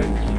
Amen.